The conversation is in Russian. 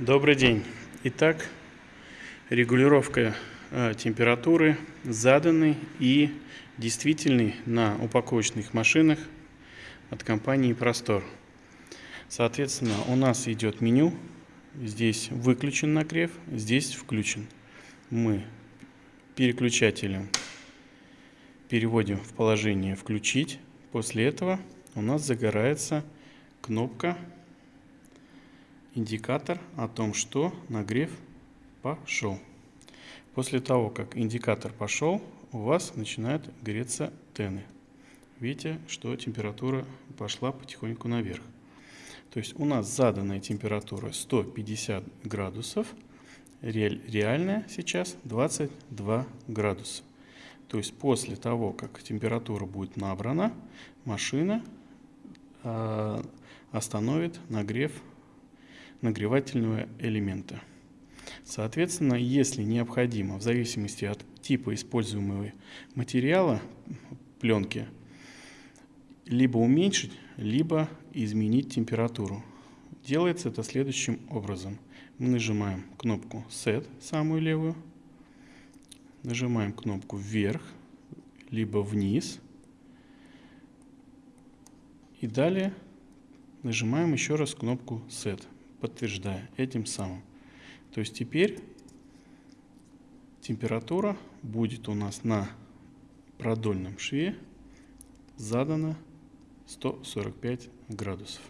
Добрый день. Итак, регулировка э, температуры заданной и действительной на упаковочных машинах от компании Простор. Соответственно, у нас идет меню. Здесь выключен нагрев, здесь включен. Мы переключателем переводим в положение «включить». После этого у нас загорается кнопка индикатор о том, что нагрев пошел. После того, как индикатор пошел, у вас начинают греться тены. Видите, что температура пошла потихоньку наверх. То есть у нас заданная температура 150 градусов, реальная сейчас 22 градуса. То есть после того, как температура будет набрана, машина э, остановит нагрев нагревательного элемента. Соответственно, если необходимо, в зависимости от типа используемого материала, пленки, либо уменьшить, либо изменить температуру. Делается это следующим образом. Мы нажимаем кнопку Set, самую левую, нажимаем кнопку вверх, либо вниз, и далее нажимаем еще раз кнопку Set подтверждая этим самым. То есть теперь температура будет у нас на продольном шве задана 145 градусов.